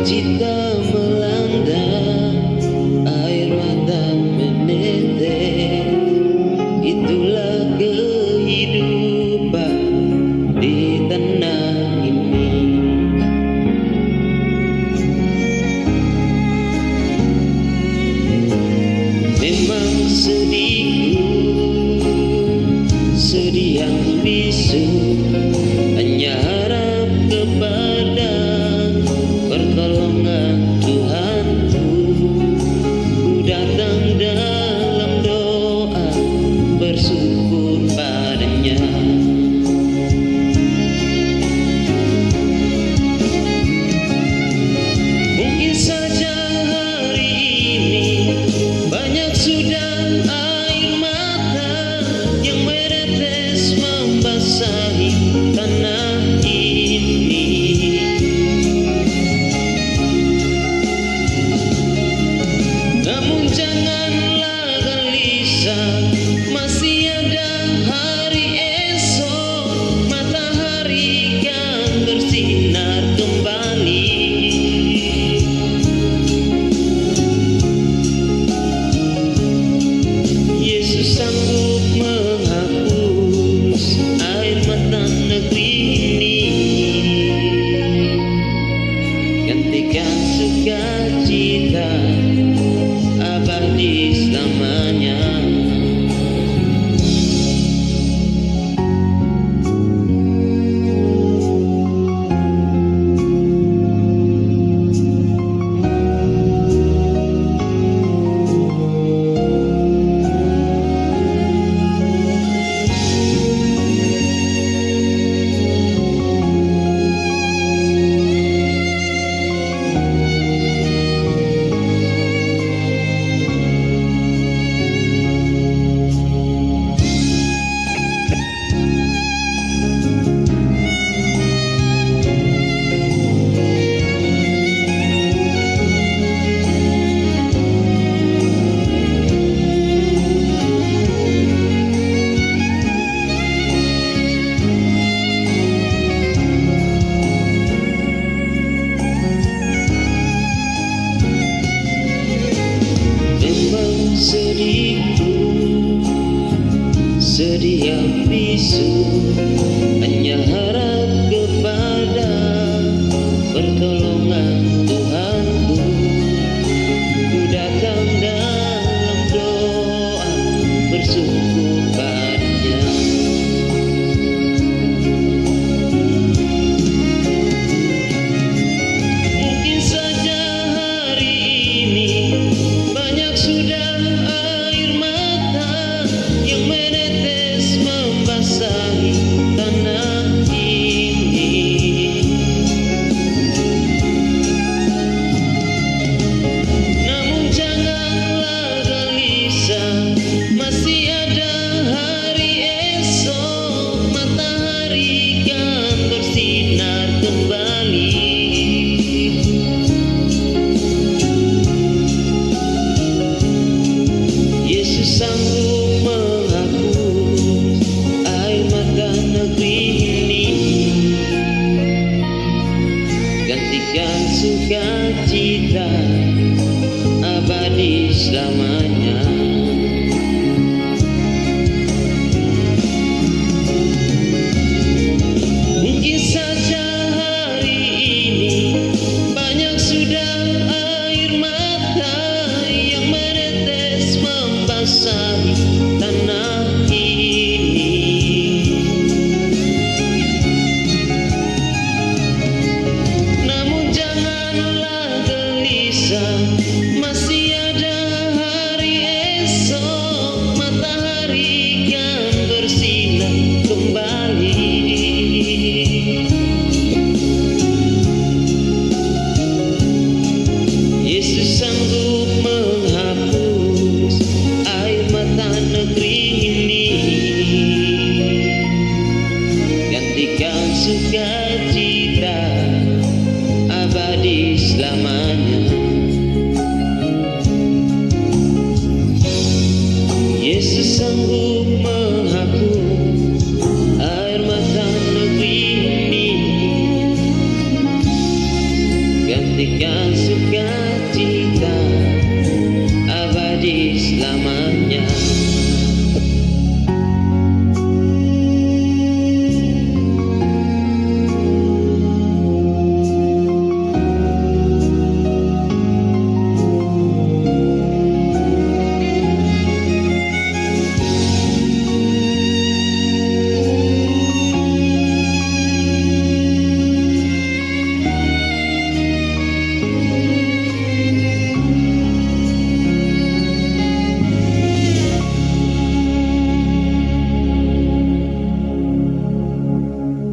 cinta melanda air mata menetes. Itulah kehidupan di tanah ini. Memang sedihku sedih yang bisu hanya bisu Gantikan sukacita